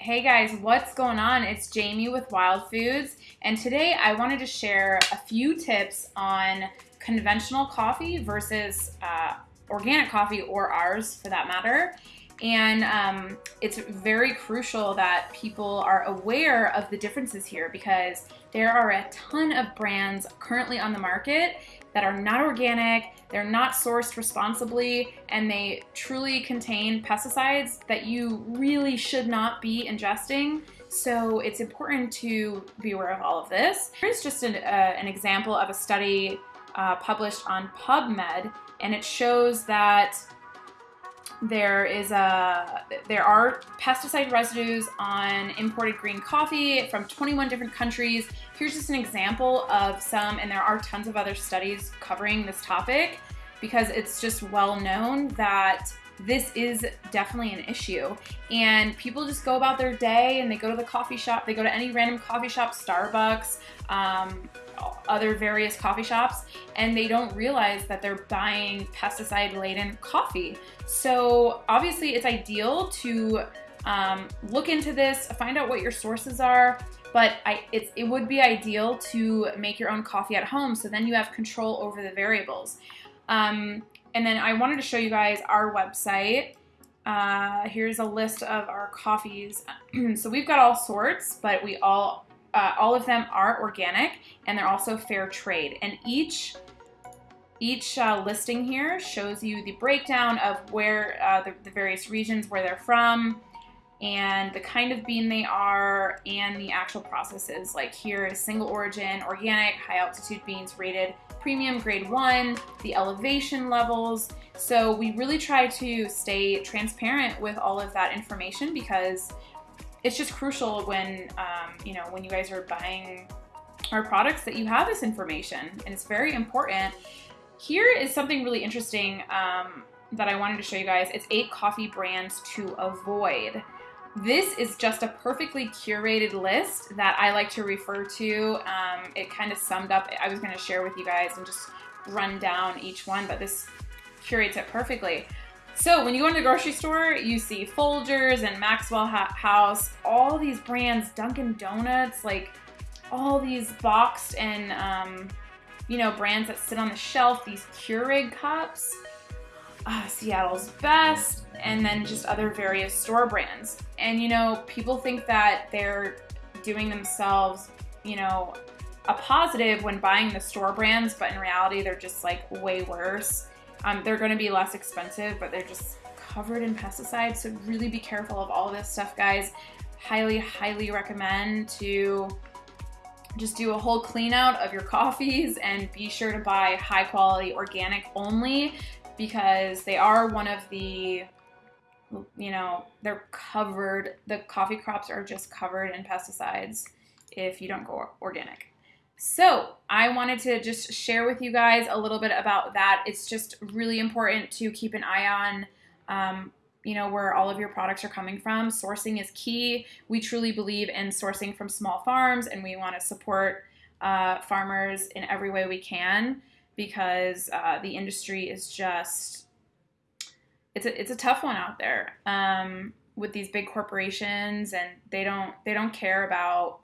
Hey guys, what's going on? It's Jamie with Wild Foods, and today I wanted to share a few tips on conventional coffee versus uh, organic coffee, or ours for that matter. And um, it's very crucial that people are aware of the differences here because there are a ton of brands currently on the market that are not organic, they're not sourced responsibly, and they truly contain pesticides that you really should not be ingesting. So it's important to be aware of all of this. Here's just an, uh, an example of a study uh, published on PubMed, and it shows that there is a there are pesticide residues on imported green coffee from 21 different countries. Here's just an example of some, and there are tons of other studies covering this topic because it's just well known that this is definitely an issue. And people just go about their day and they go to the coffee shop, they go to any random coffee shop, Starbucks, um, other various coffee shops, and they don't realize that they're buying pesticide laden coffee. So obviously, it's ideal to um, look into this, find out what your sources are. But I, it would be ideal to make your own coffee at home so then you have control over the variables. Um, and then I wanted to show you guys our website. Uh, here's a list of our coffees. so we've got all sorts, but we all uh, all of them are organic and they're also fair trade. And each each uh, listing here shows you the breakdown of where uh, the, the, various regions where they're from and the kind of bean they are and the actual processes. Like here is single origin, organic, high altitude beans rated premium grade one, the elevation levels. So we really try to stay transparent with all of that information because it's just crucial when um, you know when you guys are buying our products that you have this information and it's very important here is something really interesting um, that I wanted to show you guys it's eight coffee brands to avoid this is just a perfectly curated list that I like to refer to. Um, it kind of summed up I was going to share with you guys and just run down each one but this curates it perfectly. So when you go to the grocery store, you see Folgers and Maxwell House, all these brands, Dunkin' Donuts, like all these boxed and, um, you know, brands that sit on the shelf, these Keurig cups, uh, Seattle's Best, and then just other various store brands. And, you know, people think that they're doing themselves, you know, a positive when buying the store brands, but in reality, they're just like way worse. Um, they're going to be less expensive, but they're just covered in pesticides. So really be careful of all this stuff, guys. Highly, highly recommend to just do a whole clean out of your coffees and be sure to buy high quality organic only because they are one of the you know they're covered the coffee crops are just covered in pesticides if you don't go organic so I wanted to just share with you guys a little bit about that. It's just really important to keep an eye on, um, you know, where all of your products are coming from. Sourcing is key. We truly believe in sourcing from small farms, and we want to support uh, farmers in every way we can because uh, the industry is just it's a it's a tough one out there um, with these big corporations, and they don't they don't care about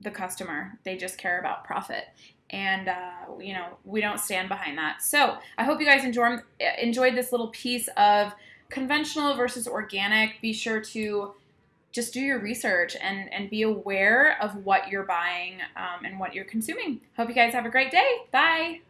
the customer. They just care about profit. And, uh, you know, we don't stand behind that. So I hope you guys enjoy, enjoyed this little piece of conventional versus organic. Be sure to just do your research and, and be aware of what you're buying um, and what you're consuming. Hope you guys have a great day. Bye.